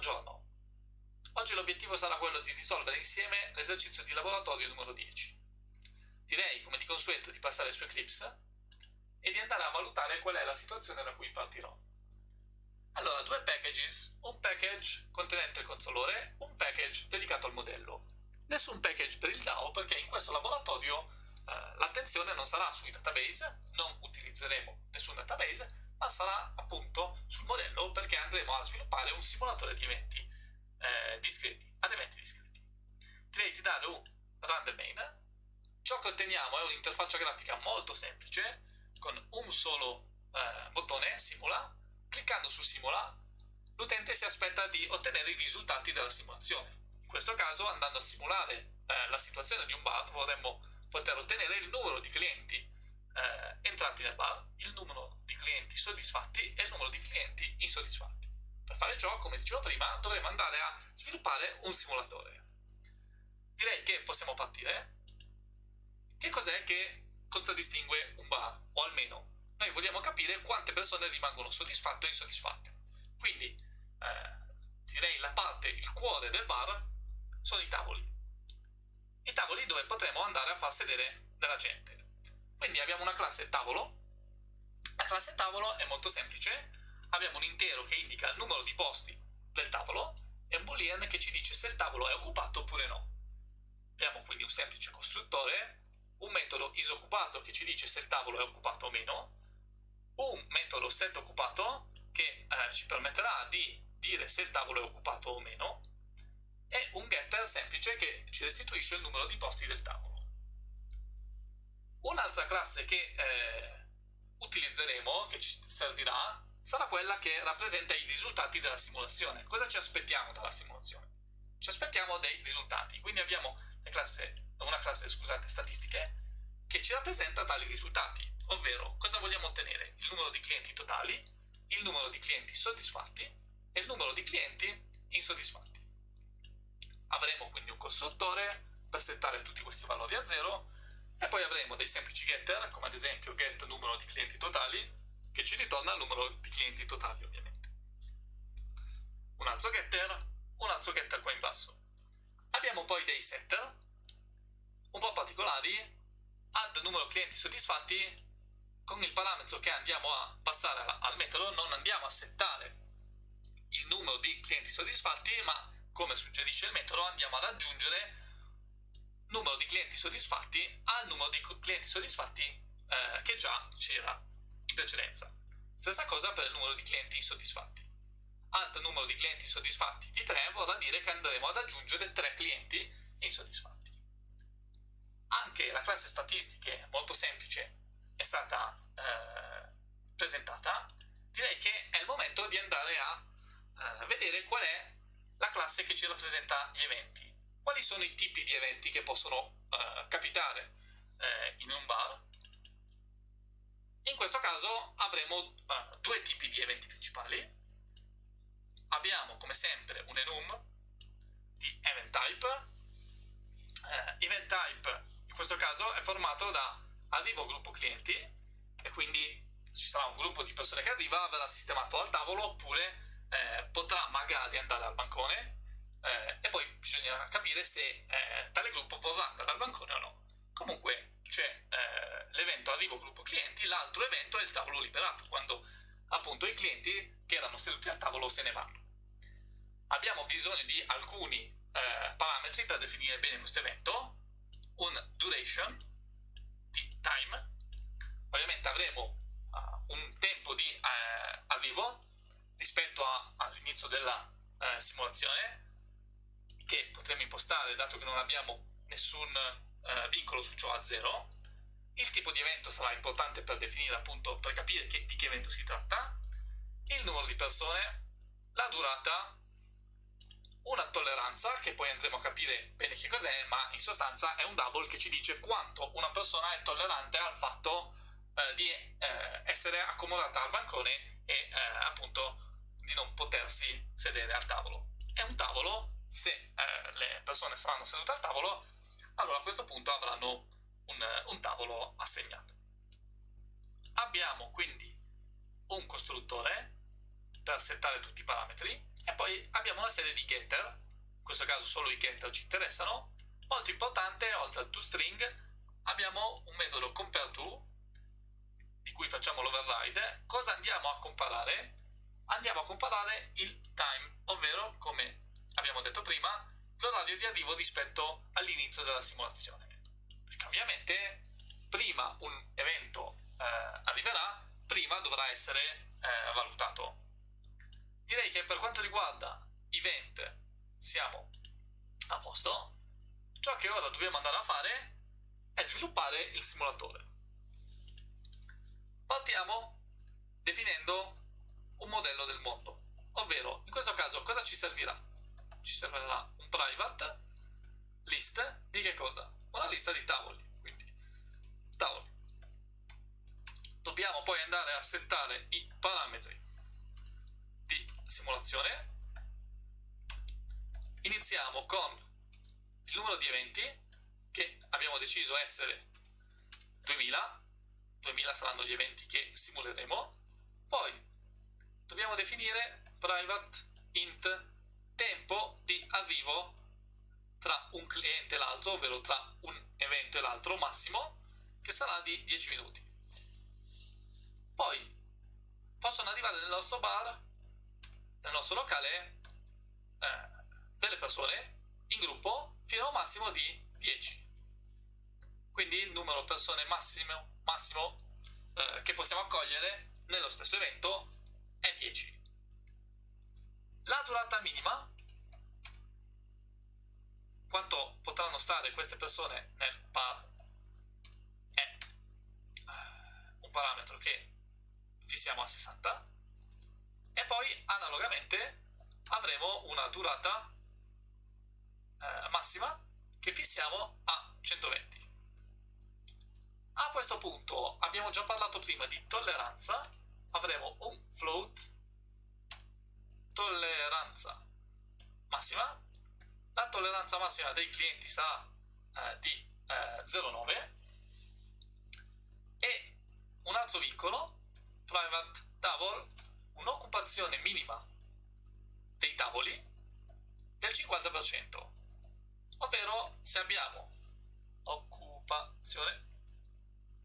Buongiorno! Oggi l'obiettivo sarà quello di risolvere insieme l'esercizio di laboratorio numero 10. Direi, come di consueto, di passare su Eclipse e di andare a valutare qual è la situazione da cui partirò. Allora, due packages, un package contenente il consolore, un package dedicato al modello. Nessun package per il DAO perché in questo laboratorio eh, l'attenzione non sarà sui database, non utilizzeremo nessun database, ma sarà appunto sul modello perché andremo a sviluppare un simulatore di eventi eh, discreti, ad eventi discreti. Direi di dare un random main. Ciò che otteniamo è un'interfaccia grafica molto semplice, con un solo eh, bottone, simula. Cliccando su simula, l'utente si aspetta di ottenere i risultati della simulazione. In questo caso, andando a simulare eh, la situazione di un bar, vorremmo poter ottenere il numero di clienti eh, entrati nel bar, il numero di clienti soddisfatti e il numero di clienti insoddisfatti. Per fare ciò, come dicevo prima, dovremo andare a sviluppare un simulatore. Direi che possiamo partire. Che cos'è che contraddistingue un bar? O almeno, noi vogliamo capire quante persone rimangono soddisfatte o insoddisfatte. Quindi, eh, direi la parte, il cuore del bar sono i tavoli. I tavoli dove potremo andare a far sedere della gente. Quindi abbiamo una classe tavolo. La classe tavolo è molto semplice. Abbiamo un intero che indica il numero di posti del tavolo e un boolean che ci dice se il tavolo è occupato oppure no. Abbiamo quindi un semplice costruttore, un metodo isoccupato che ci dice se il tavolo è occupato o meno, un metodo setOccupato che eh, ci permetterà di dire se il tavolo è occupato o meno, e un getter semplice che ci restituisce il numero di posti del tavolo. Un'altra classe che eh, utilizzeremo, che ci servirà, sarà quella che rappresenta i risultati della simulazione. Cosa ci aspettiamo dalla simulazione? Ci aspettiamo dei risultati, quindi abbiamo classe, una classe scusate, statistiche che ci rappresenta tali risultati, ovvero cosa vogliamo ottenere? Il numero di clienti totali, il numero di clienti soddisfatti e il numero di clienti insoddisfatti. Avremo quindi un costruttore per settare tutti questi valori a zero e poi avremo dei semplici getter, come ad esempio get numero di clienti totali, che ci ritorna il numero di clienti totali ovviamente. Un altro getter, un altro getter qua in basso. Abbiamo poi dei setter, un po' particolari, add numero clienti soddisfatti, con il parametro che andiamo a passare al metodo non andiamo a settare il numero di clienti soddisfatti, ma come suggerisce il metodo andiamo ad aggiungere numero di clienti soddisfatti al numero di clienti soddisfatti eh, che già c'era in precedenza. Stessa cosa per il numero di clienti insoddisfatti. Alt numero di clienti soddisfatti di 3 vorrà dire che andremo ad aggiungere 3 clienti insoddisfatti. Anche la classe statistiche, molto semplice, è stata eh, presentata. Direi che è il momento di andare a eh, vedere qual è la classe che ci rappresenta gli eventi quali sono i tipi di eventi che possono uh, capitare uh, in un bar. In questo caso avremo uh, due tipi di eventi principali. Abbiamo come sempre un enum di event type. event type in questo caso è formato da arrivo gruppo clienti e quindi ci sarà un gruppo di persone che arriva, verrà sistemato al tavolo oppure eh, potrà magari andare al bancone eh, e poi bisognerà capire se eh, tale gruppo vorrà andare al bancone o no. Comunque c'è eh, l'evento arrivo gruppo clienti, l'altro evento è il tavolo liberato, quando appunto i clienti che erano seduti al tavolo se ne vanno. Abbiamo bisogno di alcuni eh, parametri per definire bene questo evento, un duration di time, ovviamente avremo uh, un tempo di uh, arrivo rispetto all'inizio della uh, simulazione che potremo impostare dato che non abbiamo nessun eh, vincolo su ciò a zero. Il tipo di evento sarà importante per definire appunto, per capire che, di che evento si tratta, il numero di persone, la durata, una tolleranza, che poi andremo a capire bene che cos'è, ma in sostanza è un double che ci dice quanto una persona è tollerante al fatto eh, di eh, essere accomodata al bancone e eh, appunto di non potersi sedere al tavolo. È un tavolo se eh, le persone saranno sedute al tavolo, allora a questo punto avranno un, un tavolo assegnato. Abbiamo quindi un costruttore per settare tutti i parametri e poi abbiamo una serie di getter, in questo caso solo i getter ci interessano. Molto importante, oltre al toString, abbiamo un metodo compareTo, di cui facciamo l'override. Cosa andiamo a comparare? Andiamo a comparare il time, ovvero, come abbiamo detto prima, l'orario di arrivo rispetto all'inizio della simulazione. Perché ovviamente prima un evento eh, arriverà, prima dovrà essere eh, valutato. Direi che per quanto riguarda event siamo a posto. Ciò che ora dobbiamo andare a fare è sviluppare il simulatore. Partiamo definendo un modello del mondo, ovvero in questo caso cosa ci servirà? Ci servirà un private list di che cosa? Una lista di tavoli, quindi tavoli. Dobbiamo poi andare a settare i parametri di simulazione. Iniziamo con il numero di eventi che abbiamo deciso essere 2000 2000 saranno gli eventi che simuleremo poi dobbiamo definire private int tempo di arrivo tra un cliente e l'altro ovvero tra un evento e l'altro massimo che sarà di 10 minuti. Poi possono arrivare nel nostro bar nel nostro locale eh, delle persone in gruppo fino a un massimo di 10 quindi il numero persone massimo, massimo eh, che possiamo accogliere nello stesso evento è 10 la durata minima quanto potranno stare queste persone nel par è eh, un parametro che fissiamo a 60 e poi analogamente avremo una durata eh, massima che fissiamo a 120. A questo punto abbiamo già parlato prima di tolleranza, avremo un float tolleranza massima, la tolleranza massima dei clienti sarà eh, di eh, 0,9 e un altro vincolo, private table, un'occupazione minima dei tavoli del 50% ovvero se abbiamo occupazione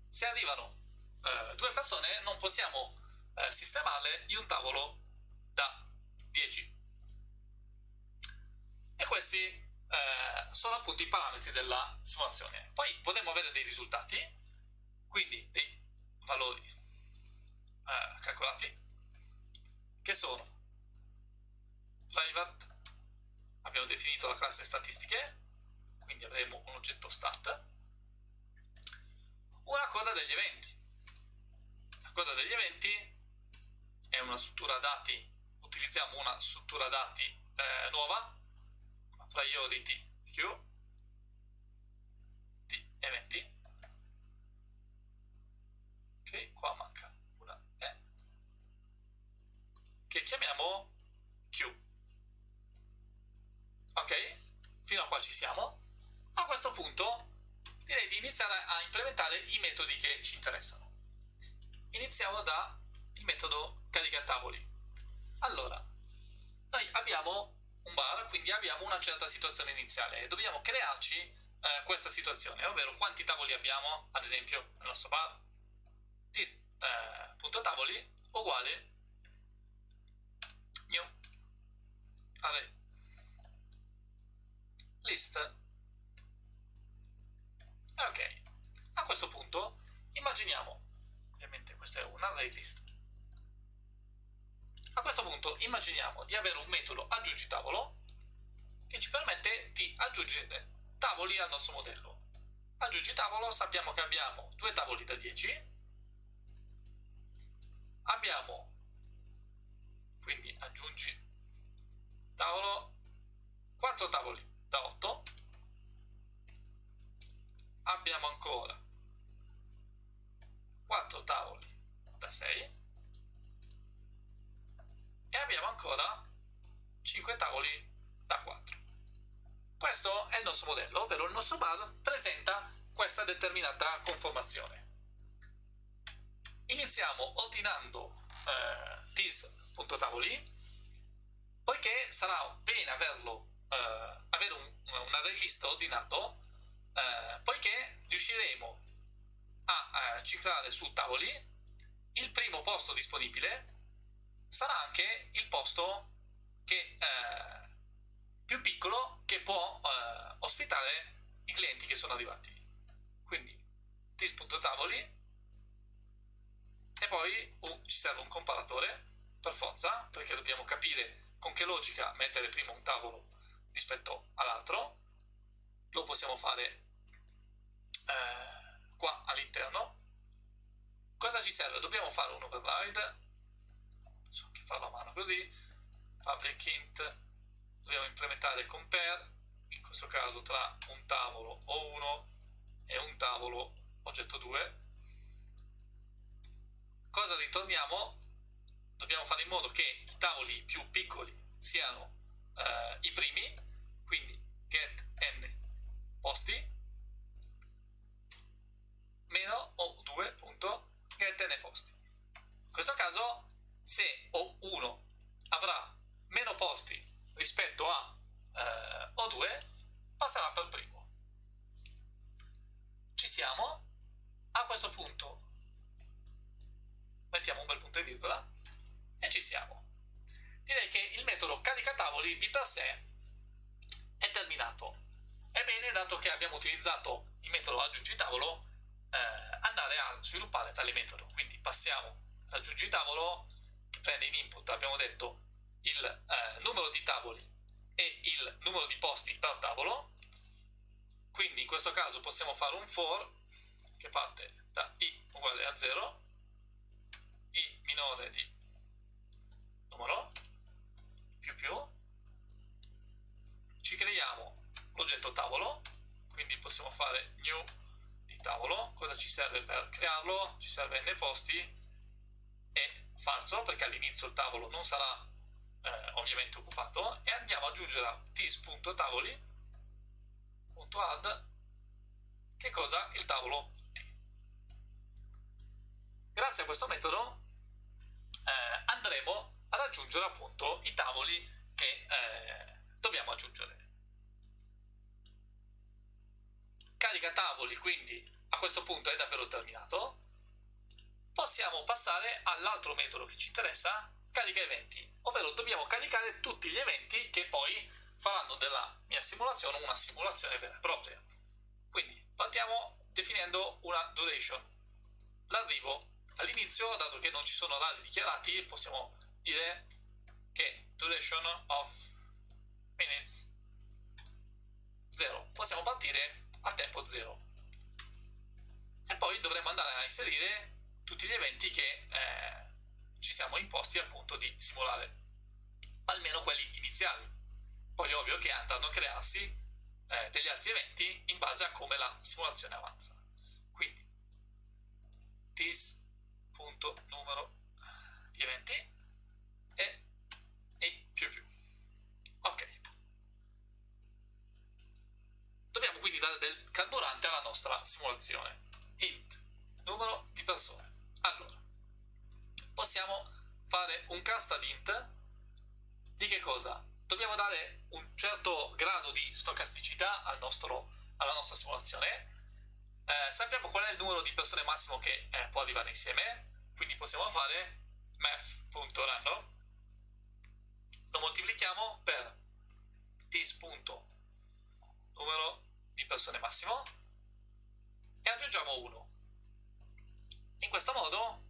se arrivano eh, due persone non possiamo eh, sistemarle in un tavolo 10 e questi eh, sono appunto i parametri della simulazione poi potremo avere dei risultati quindi dei valori eh, calcolati che sono private abbiamo definito la classe statistiche quindi avremo un oggetto stat, una coda degli eventi. La coda degli eventi è una struttura dati, utilizziamo una struttura dati eh, nuova, priority queue di eventi. Ok, qua manca una E, che chiamiamo queue. Ok, fino a qua ci siamo. A questo punto direi di iniziare a implementare i metodi che ci interessano. Iniziamo dal metodo caricatavoli. Allora, noi abbiamo un bar, quindi abbiamo una certa situazione iniziale e dobbiamo crearci eh, questa situazione, ovvero quanti tavoli abbiamo, ad esempio, nel nostro bar. Dis, eh, punto tavoli uguale new array list. Ok, a questo punto immaginiamo, ovviamente questo è un array list, a questo punto immaginiamo di avere un metodo aggiungi tavolo che ci permette di aggiungere tavoli al nostro modello. Aggiungi tavolo, sappiamo che abbiamo due tavoli da 10, abbiamo quindi aggiungi tavolo 4 tavoli da 8 abbiamo ancora 4 tavoli da 6 e abbiamo ancora 5 tavoli da 4 questo è il nostro modello ovvero il nostro bar presenta questa determinata conformazione. Iniziamo ordinando eh, this.tavoli poiché sarà bene averlo, eh, avere un, un array list ordinato, eh, poiché riusciremo a eh, ciclare su tavoli il primo posto disponibile sarà anche il posto che, eh, più piccolo che può eh, ospitare i clienti che sono arrivati. Quindi tis.tavoli e poi uh, ci serve un comparatore per forza perché dobbiamo capire con che logica mettere prima un tavolo rispetto all'altro. Lo possiamo fare eh, qua all'interno. Cosa ci serve? dobbiamo fare un override farlo a mano così. Public int dobbiamo implementare compare in questo caso tra un tavolo o uno e un tavolo oggetto 2 cosa ritorniamo? dobbiamo fare in modo che i tavoli più piccoli siano eh, i primi quindi get n posti meno o 2 punto get n posti. In questo caso se O1 avrà meno posti rispetto a eh, O2 passerà per primo. Ci siamo. A questo punto mettiamo un bel punto e virgola e ci siamo. Direi che il metodo carica tavoli di per sé è terminato. È bene dato che abbiamo utilizzato il metodo aggiungi tavolo eh, andare a sviluppare tale metodo. Quindi passiamo aggiungi tavolo prende in input abbiamo detto il eh, numero di tavoli e il numero di posti per tavolo. Quindi in questo caso possiamo fare un for che parte da i uguale a 0 i minore di numero più più. Ci creiamo l'oggetto tavolo quindi possiamo fare new di tavolo. Cosa ci serve per crearlo? ci serve n posti e falso perché all'inizio il tavolo non sarà eh, ovviamente occupato e andiamo ad aggiungere a tis.tavoli.add che cosa? il tavolo. T grazie a questo metodo eh, andremo ad aggiungere appunto i tavoli che eh, dobbiamo aggiungere. Carica tavoli quindi a questo punto è davvero terminato possiamo passare all'altro metodo che ci interessa, carica eventi, ovvero dobbiamo caricare tutti gli eventi che poi faranno della mia simulazione una simulazione vera e propria. Quindi partiamo definendo una duration. L'arrivo all'inizio, dato che non ci sono orari dichiarati, possiamo dire che duration of minutes 0. Possiamo partire a tempo 0. E poi dovremo andare a inserire tutti gli eventi che eh, ci siamo imposti appunto di simulare, almeno quelli iniziali. Poi è ovvio che andranno a crearsi eh, degli altri eventi in base a come la simulazione avanza. Quindi this.numero di eventi e, e più più. Ok. Dobbiamo quindi dare del carburante alla nostra simulazione. int numero di persone. Allora, possiamo fare un cast ad int di che cosa? Dobbiamo dare un certo grado di stocasticità al nostro, alla nostra simulazione. Eh, sappiamo qual è il numero di persone massimo che eh, può arrivare insieme, quindi possiamo fare math.random lo moltiplichiamo per this.numero di persone massimo e aggiungiamo 1 in questo modo,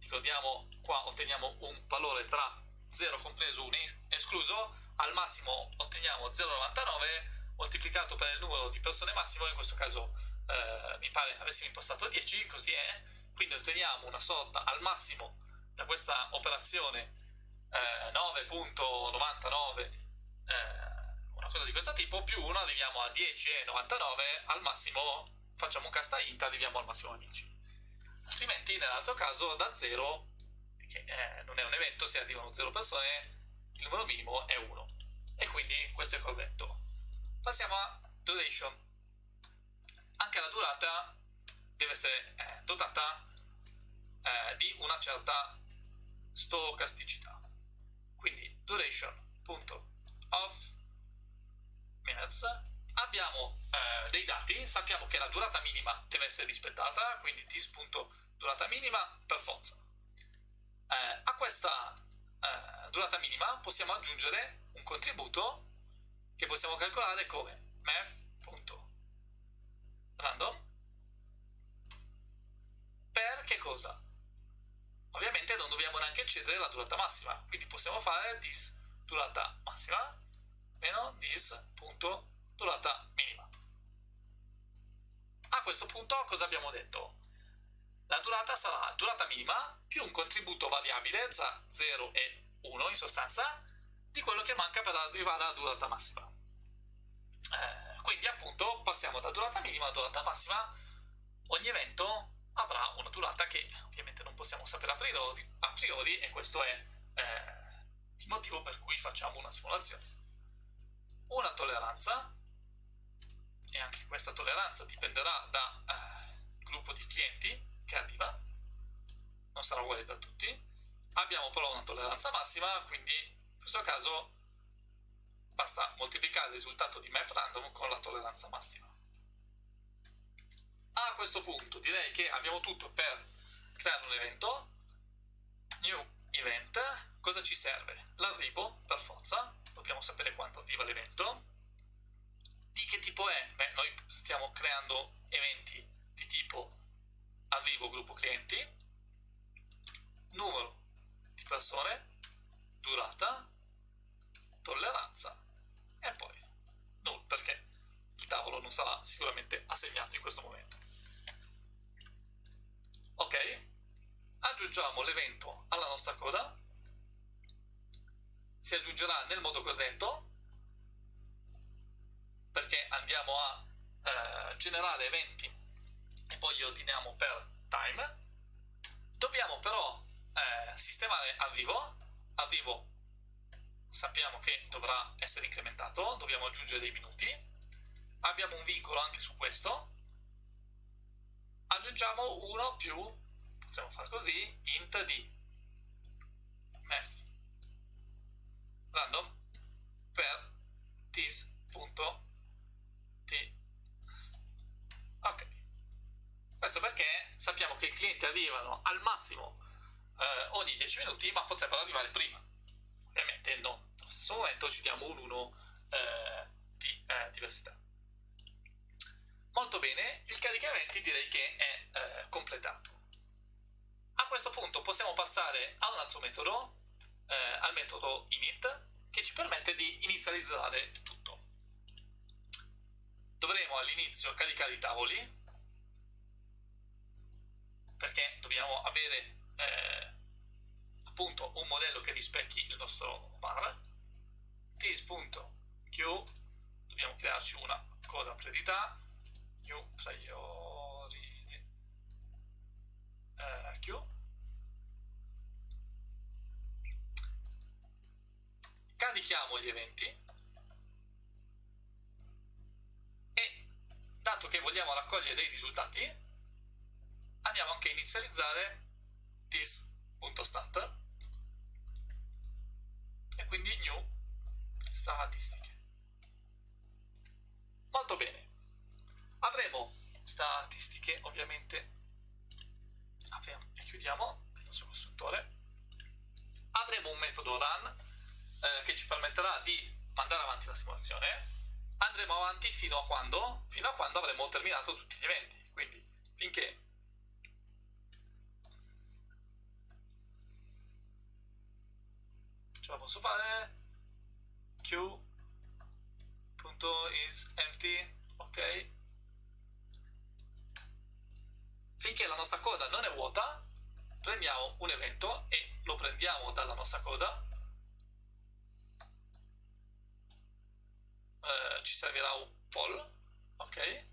ricordiamo qua otteniamo un valore tra 0 compreso 1 escluso, al massimo otteniamo 0,99 moltiplicato per il numero di persone massimo, in questo caso eh, mi pare avessimo impostato 10, così è, quindi otteniamo una sorta al massimo da questa operazione eh, 9.99 eh, una cosa di questo tipo, più 1 arriviamo a 10,99, al massimo facciamo un casta int, arriviamo al massimo a 10 altrimenti nell'altro caso da 0 che eh, non è un evento se arrivano 0 persone il numero minimo è 1 e quindi questo è corretto. Passiamo a duration. Anche la durata deve essere eh, dotata eh, di una certa stocasticità. Quindi duration this.of minutes abbiamo eh, dei dati, sappiamo che la durata minima deve essere rispettata, quindi this.durata minima per forza. Eh, a questa eh, durata minima possiamo aggiungere un contributo che possiamo calcolare come math.random per che cosa? Ovviamente non dobbiamo neanche eccedere la durata massima, quindi possiamo fare this durata massima meno this.durata minima. A questo punto cosa abbiamo detto? La durata sarà durata minima più un contributo variabile tra 0 e 1 in sostanza di quello che manca per arrivare alla durata massima. Eh, quindi appunto passiamo da durata minima a durata massima. Ogni evento avrà una durata che ovviamente non possiamo sapere a priori, a priori e questo è eh, il motivo per cui facciamo una simulazione. Una tolleranza, e anche questa tolleranza dipenderà dal eh, gruppo di clienti che arriva, non sarà uguale per tutti. Abbiamo però una tolleranza massima, quindi in questo caso basta moltiplicare il risultato di math random con la tolleranza massima. A questo punto direi che abbiamo tutto per creare un evento. New event. Cosa ci serve? L'arrivo, per forza. Dobbiamo sapere quando arriva l'evento. Di che tipo è? Beh, noi stiamo creando eventi di tipo arrivo gruppo clienti, numero di persone, durata, tolleranza e poi null perché il tavolo non sarà sicuramente assegnato in questo momento. Ok, aggiungiamo l'evento alla nostra coda, si aggiungerà nel modo corretto perché andiamo a eh, generare eventi e poi li ordiniamo per time. Dobbiamo però eh, sistemare arrivo, arrivo sappiamo che dovrà essere incrementato, dobbiamo aggiungere dei minuti, abbiamo un vincolo anche su questo, aggiungiamo 1 più, possiamo fare così, int di math random per this.t ok questo perché sappiamo che i clienti arrivano al massimo eh, ogni 10 minuti, ma potrebbero arrivare prima. Ovviamente no, nello stesso momento ci diamo un 1 eh, di eh, diversità. Molto bene, il caricamenti direi che è eh, completato. A questo punto possiamo passare a un altro metodo, eh, al metodo init, che ci permette di inizializzare tutto. Dovremo all'inizio caricare i tavoli, perché dobbiamo avere eh, appunto un modello che rispecchi il nostro bar. This.q dobbiamo crearci una coda priorità new priority eh, q. Carichiamo gli eventi e dato che vogliamo raccogliere dei risultati andiamo anche a inizializzare this.stat e quindi new statistiche. Molto bene. Avremo statistiche, ovviamente, apriamo e chiudiamo il nostro costruttore. Avremo un metodo run eh, che ci permetterà di mandare avanti la simulazione. Andremo avanti fino a quando? Fino a quando avremo terminato tutti gli eventi. Quindi finché. Ce la posso fare? q.isEmpty ok. Finché la nostra coda non è vuota prendiamo un evento e lo prendiamo dalla nostra coda eh, ci servirà un poll ok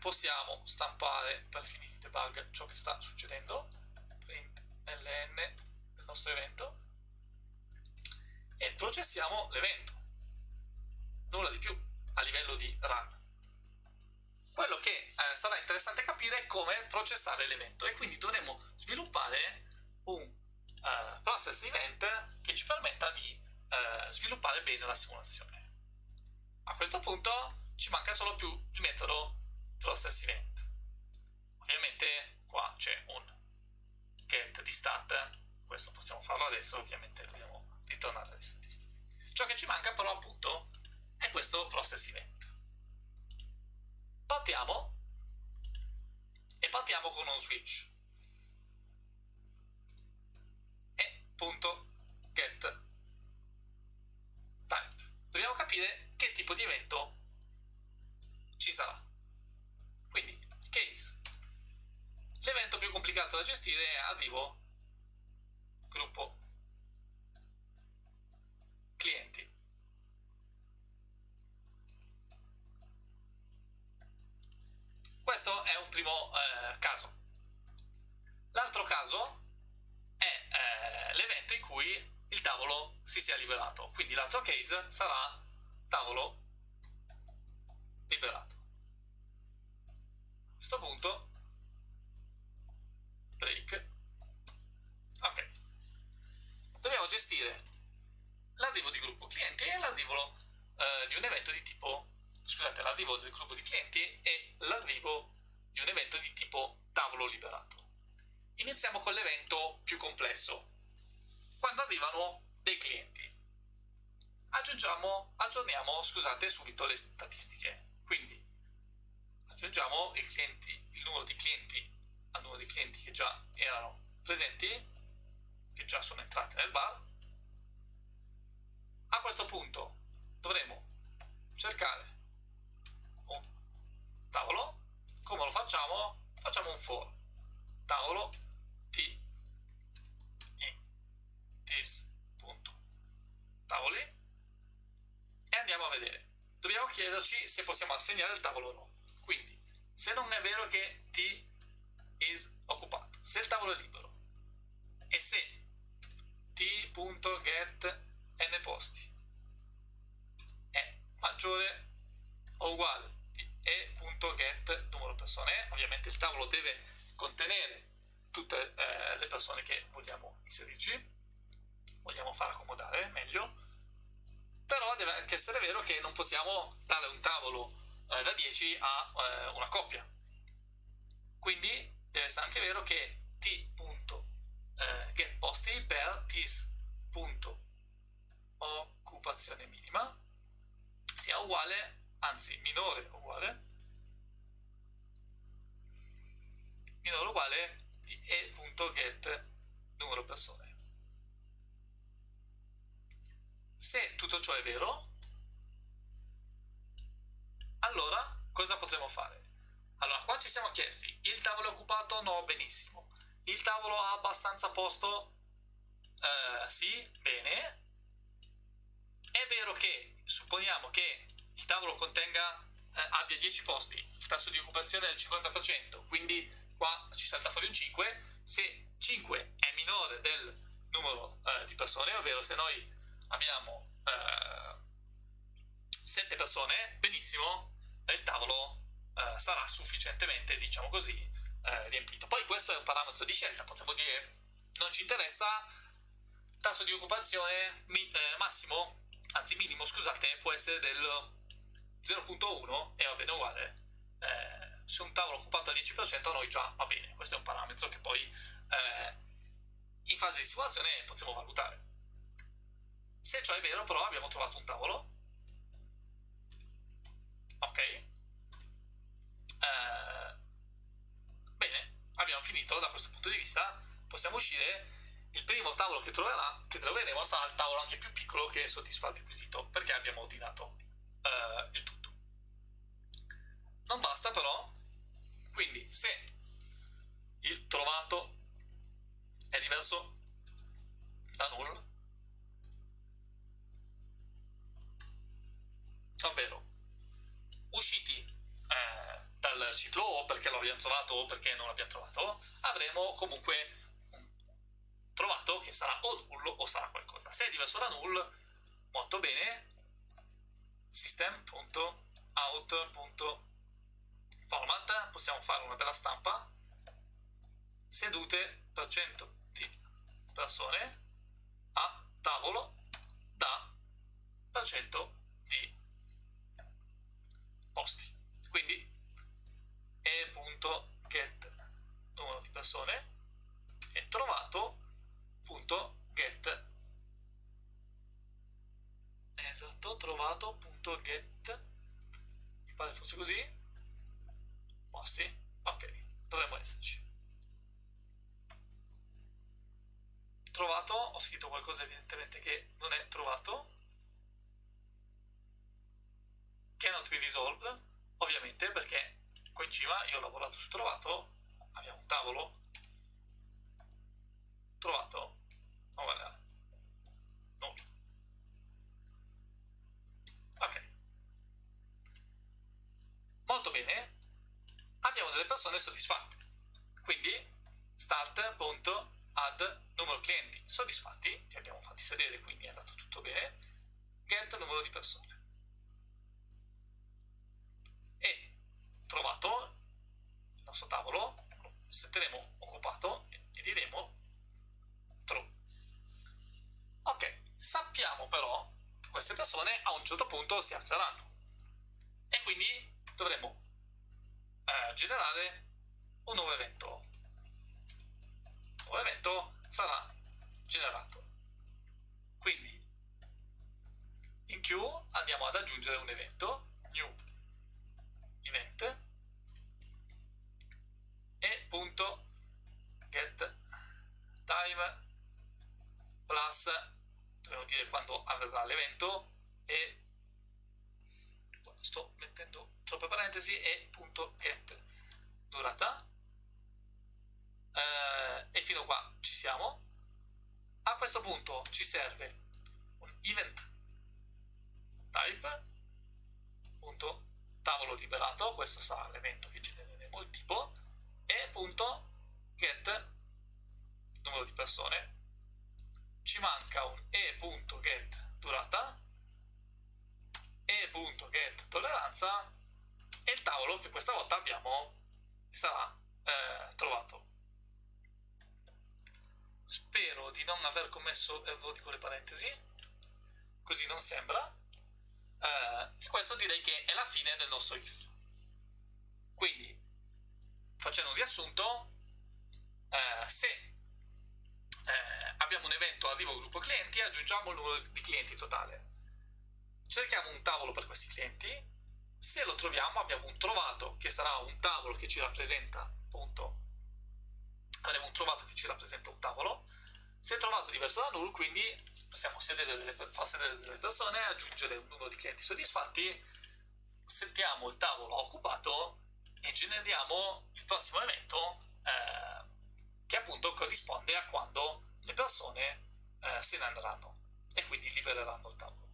possiamo stampare per fini di debug ciò che sta succedendo print ln del nostro evento e processiamo l'evento. Nulla di più a livello di run. Quello che eh, sarà interessante capire è come processare l'evento e quindi dovremo sviluppare un uh, process event che ci permetta di eh, sviluppare bene la simulazione. A questo punto ci manca solo più il metodo process event. Ovviamente qua c'è un get di stat, questo possiamo farlo adesso, ovviamente dobbiamo ritornare alle statistiche. Ciò che ci manca però appunto è questo process event. Partiamo e partiamo con un switch e punto get. Dobbiamo capire che tipo di evento ci sarà. Quindi, case. L'evento più complicato da gestire è arrivo gruppo clienti. Questo è un primo eh, caso. L'altro caso è eh, l'evento in cui il tavolo si sia liberato. Quindi l'altro case sarà tavolo liberato. A questo punto break. Ok. Dobbiamo gestire l'arrivo di gruppo clienti e l'arrivo eh, di un evento di tipo scusate, l'arrivo del gruppo di clienti e l'arrivo di un evento di tipo tavolo liberato. Iniziamo con l'evento più complesso, quando arrivano dei clienti. Aggiungiamo, aggiorniamo, scusate, subito le statistiche. Quindi aggiungiamo il, clienti, il numero di clienti al numero di clienti che già erano presenti, che già sono entrati nel bar. A questo punto dovremo cercare un tavolo. Come lo facciamo? Facciamo un for tavolo t in this e andiamo a vedere. Dobbiamo chiederci se possiamo assegnare il tavolo o no. Quindi, se non è vero che t is occupato, se il tavolo è libero e se t.get n posti è maggiore o uguale di e.get numero persone, ovviamente il tavolo deve contenere tutte eh, le persone che vogliamo inserirci, vogliamo far accomodare meglio, però deve anche essere vero che non possiamo dare un tavolo eh, da 10 a eh, una coppia. Quindi deve essere anche vero che t.getPosti eh, per tis.occupazione minima sia uguale, anzi minore uguale, minore uguale di e.get numero persone. Se tutto ciò è vero, allora cosa potremo fare? Allora, qua ci siamo chiesti, il tavolo è occupato? No, benissimo. Il tavolo ha abbastanza posto? Uh, sì, bene. È vero che, supponiamo che il tavolo contenga, eh, abbia 10 posti, il tasso di occupazione è del 50%, quindi qua ci salta fuori un 5, se 5 è minore del numero eh, di persone, ovvero se noi abbiamo eh, 7 persone, benissimo, il tavolo eh, sarà sufficientemente, diciamo così, eh, riempito. Poi questo è un parametro di scelta, possiamo dire non ci interessa, tasso di occupazione mi, eh, massimo, anzi minimo, scusate, può essere del 0.1 e va bene uguale. Eh, se un tavolo occupato al 10% a noi già va bene, questo è un parametro che poi eh, in fase di simulazione possiamo valutare. Se ciò è vero però abbiamo trovato un tavolo, ok, eh, bene, abbiamo finito da questo punto di vista, possiamo uscire, il primo tavolo che, troverà, che troveremo sarà il tavolo anche più piccolo che soddisfa il requisito, perché abbiamo ordinato eh, il tutto. Non basta però, quindi se il trovato è diverso da null, ovvero usciti eh, dal ciclo o perché lo abbiamo trovato o perché non l'abbiamo trovato, avremo comunque un trovato che sarà o null o sarà qualcosa. Se è diverso da null, molto bene, system.out.out format possiamo fare una bella stampa. Sedute per cento di persone a tavolo da per cento di posti. Quindi e.get numero di persone e trovato.get esatto, trovato.get mi pare fosse così. Posti, ok, dovremmo esserci. Trovato, ho scritto qualcosa evidentemente che non è trovato cannot be resolved ovviamente perché qua in cima io ho lavorato su trovato abbiamo un tavolo. Trovato. Oh guarda. No. Ok. Molto bene. Abbiamo delle persone soddisfatte. Quindi start.add numero clienti soddisfatti li abbiamo fatti sedere quindi è andato tutto bene. Get numero di persone e trovato il nostro tavolo lo setteremo occupato e diremo true. Ok sappiamo però che queste persone a un certo punto si alzeranno. E quindi dovremo eh, generare un nuovo evento. Il nuovo evento sarà generato. Quindi in queue andiamo ad aggiungere un evento new event e punto get time plus dobbiamo dire quando avverrà l'evento e sto mettendo troppe parentesi e punto get durata. Eh, e fino qua ci siamo. A questo punto ci serve un event type punto tavolo liberato questo sarà l'evento che genereremo il tipo e punto get numero di persone. Ci manca un e.get durata e.get tolleranza e il tavolo che questa volta abbiamo sarà eh, trovato. Spero di non aver commesso errori con le parentesi così non sembra eh, questo direi che è la fine del nostro if quindi facendo un riassunto eh, se eh, abbiamo un evento arrivo gruppo clienti aggiungiamo il numero di clienti totale. Cerchiamo un tavolo per questi clienti. Se lo troviamo abbiamo un trovato che sarà un tavolo che ci rappresenta appunto avremo un trovato che ci rappresenta un tavolo. Se trovato diverso da null quindi possiamo sedere delle, far sedere delle persone aggiungere un numero di clienti soddisfatti settiamo il tavolo occupato e generiamo il prossimo evento eh, che appunto corrisponde a quando le persone eh, se ne andranno e quindi libereranno il tavolo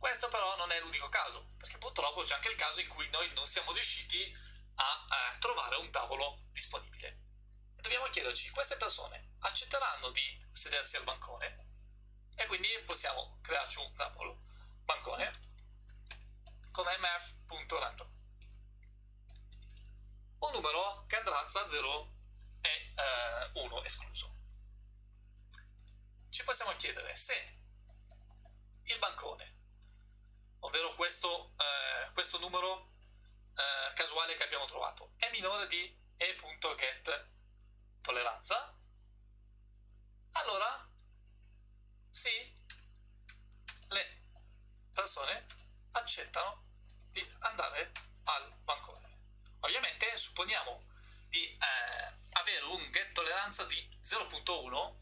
questo però non è l'unico caso, perché purtroppo c'è anche il caso in cui noi non siamo riusciti a eh, trovare un tavolo disponibile. Dobbiamo chiederci, queste persone accetteranno di sedersi al bancone? E quindi possiamo crearci un tavolo bancone con mf.random. Un numero che andrà tra 0 e eh, 1 escluso. Ci possiamo chiedere se il bancone ovvero questo, eh, questo numero eh, casuale che abbiamo trovato, è minore di e.get tolleranza, allora sì, le persone accettano di andare al bancone. Ovviamente supponiamo di eh, avere un get tolleranza di 0.1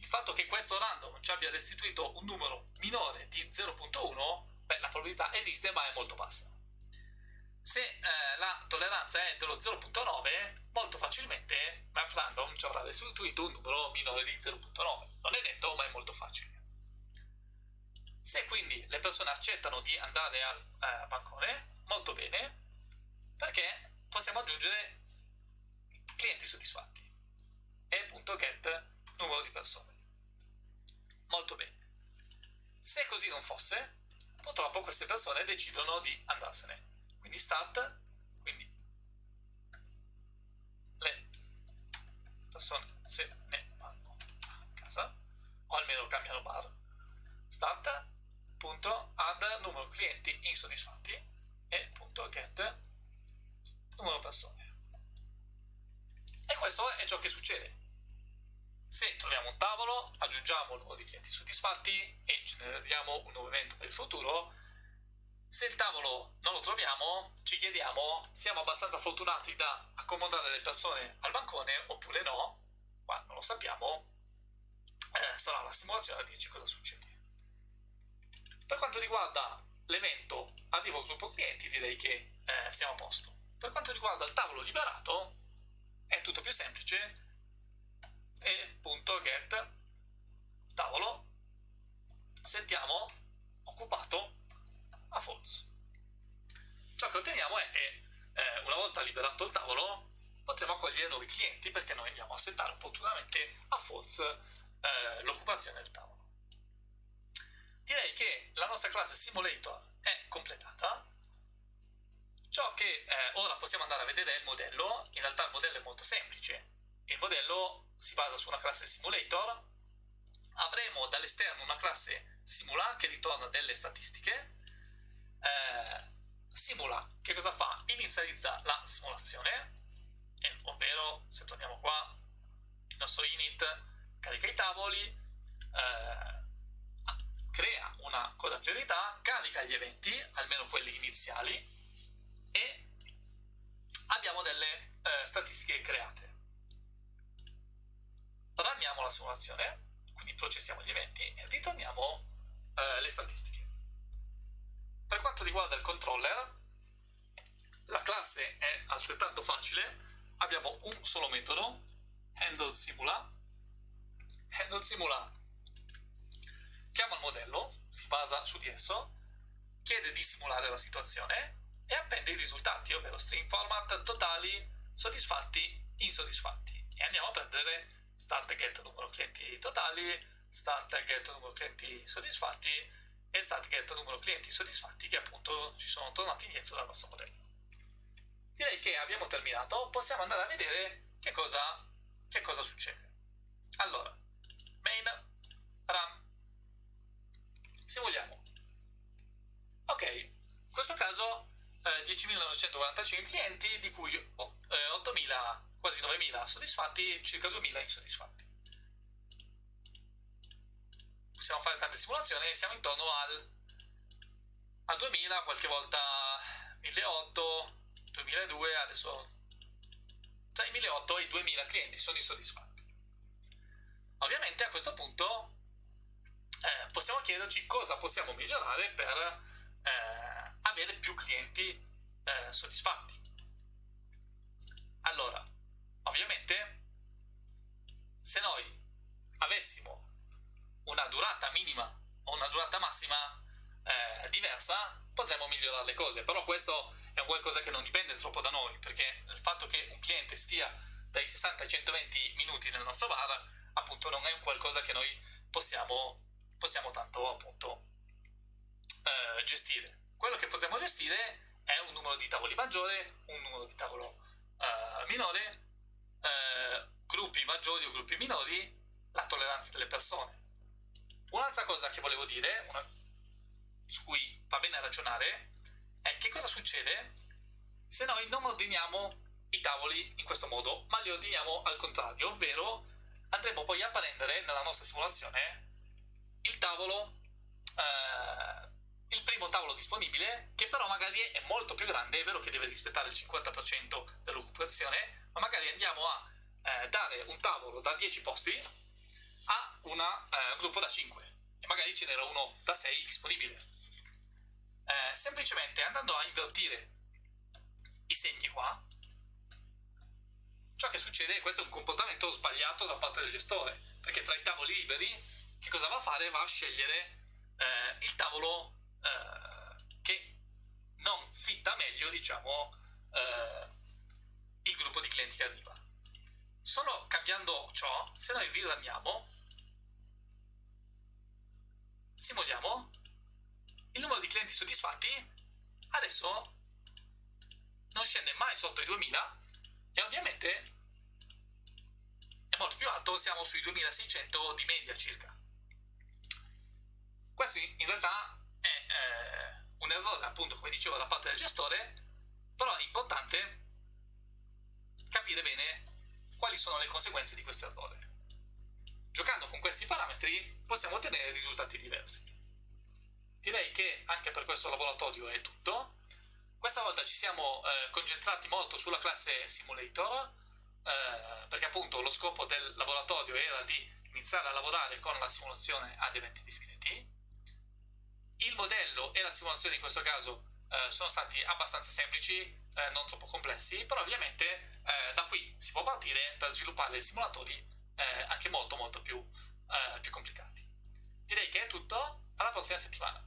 il fatto che questo random ci abbia restituito un numero minore di 0.1 beh, la probabilità esiste ma è molto bassa. Se eh, la tolleranza è dello 0.9, molto facilmente MathRandom ci avrà restituito un numero minore di 0.9. Non è detto, ma è molto facile. Se quindi le persone accettano di andare al eh, bancone, molto bene, perché possiamo aggiungere clienti soddisfatti e.get numero di persone. Molto bene. Se così non fosse, purtroppo queste persone decidono di andarsene. Quindi start, quindi le persone se ne vanno a casa, o almeno cambiano bar, punto add numero clienti insoddisfatti e punto get numero persone. E questo è ciò che succede. Se troviamo un tavolo, aggiungiamo il numero di clienti soddisfatti e generiamo un nuovo evento per il futuro. Se il tavolo non lo troviamo, ci chiediamo, siamo abbastanza fortunati da accomodare le persone al bancone oppure no, ma non lo sappiamo, eh, sarà la simulazione a dirci cosa succede. Per quanto riguarda l'evento arrivo gruppo clienti direi che eh, siamo a posto. Per quanto riguarda il tavolo liberato è tutto più semplice. E punto get tavolo. Settiamo occupato a false. Ciò che otteniamo è che eh, una volta liberato il tavolo potremo accogliere nuovi clienti perché noi andiamo a settare opportunamente a false eh, l'occupazione del tavolo. Direi che la nostra classe simulator è completata. Ciò che eh, ora possiamo andare a vedere è il modello. In realtà il modello è molto semplice. Il modello si basa su una classe simulator. Avremo dall'esterno una classe simula che ritorna delle statistiche. Eh, simula che cosa fa? Inizializza la simulazione, eh, ovvero se torniamo qua, il nostro init carica i tavoli, eh, crea una coda priorità, carica gli eventi, almeno quelli iniziali, e abbiamo delle eh, statistiche create. Ranniamo la simulazione, quindi processiamo gli eventi e ritorniamo eh, le statistiche. Per quanto riguarda il controller, la classe è altrettanto facile, abbiamo un solo metodo, handle simula, handle simula chiama il modello, si basa su di esso, chiede di simulare la situazione e appende i risultati, ovvero string format totali, soddisfatti, insoddisfatti. E andiamo a prendere start get numero clienti totali, start get numero clienti soddisfatti e start get numero clienti soddisfatti che appunto ci sono tornati indietro dal nostro modello. Direi che abbiamo terminato, possiamo andare a vedere che cosa, che cosa succede. Allora, main run se vogliamo. Ok, in questo caso eh, 10.945 clienti, di cui eh, 8.000, quasi 9.000 soddisfatti e circa 2.000 insoddisfatti. Possiamo fare tante simulazioni, siamo intorno al, al 2.000, qualche volta 1.800, 2.200, adesso tra i 1.800 e i 2.000 clienti sono insoddisfatti. Ovviamente a questo punto eh, possiamo chiederci cosa possiamo migliorare per eh, avere più clienti eh, soddisfatti. Allora, ovviamente, se noi avessimo una durata minima o una durata massima eh, diversa, potremmo migliorare le cose, però questo è qualcosa che non dipende troppo da noi, perché il fatto che un cliente stia dai 60 ai 120 minuti nel nostro bar, appunto non è un qualcosa che noi possiamo possiamo tanto appunto eh, gestire. Quello che possiamo gestire è un numero di tavoli maggiore, un numero di tavolo eh, minore, eh, gruppi maggiori o gruppi minori, la tolleranza delle persone. Un'altra cosa che volevo dire, una, su cui va bene ragionare, è che cosa succede se noi non ordiniamo i tavoli in questo modo, ma li ordiniamo al contrario, ovvero andremo poi a prendere nella nostra simulazione il tavolo, eh, il primo tavolo disponibile, che però magari è molto più grande, è vero che deve rispettare il 50% dell'occupazione, ma magari andiamo a eh, dare un tavolo da 10 posti a un eh, gruppo da 5 e magari ce n'era uno da 6 disponibile. Eh, semplicemente andando a invertire i segni qua, ciò che succede è questo è un comportamento sbagliato da parte del gestore, perché tra i tavoli liberi che cosa va a fare? Va a scegliere eh, il tavolo eh, che non fitta meglio, diciamo, eh, il gruppo di clienti che arriva. Solo cambiando ciò, se noi riranniamo, simuliamo il numero di clienti soddisfatti, adesso non scende mai sotto i 2000 e ovviamente è molto più alto, siamo sui 2600 di media circa. Questo in realtà è un errore, appunto, come dicevo, da parte del gestore, però è importante capire bene quali sono le conseguenze di questo errore. Giocando con questi parametri possiamo ottenere risultati diversi. Direi che anche per questo laboratorio è tutto. Questa volta ci siamo eh, concentrati molto sulla classe Simulator, eh, perché appunto lo scopo del laboratorio era di iniziare a lavorare con la simulazione ad eventi discreti. Il modello e la simulazione in questo caso eh, sono stati abbastanza semplici, eh, non troppo complessi, però ovviamente eh, da qui si può partire per sviluppare simulatori eh, anche molto molto più, eh, più complicati. Direi che è tutto, alla prossima settimana.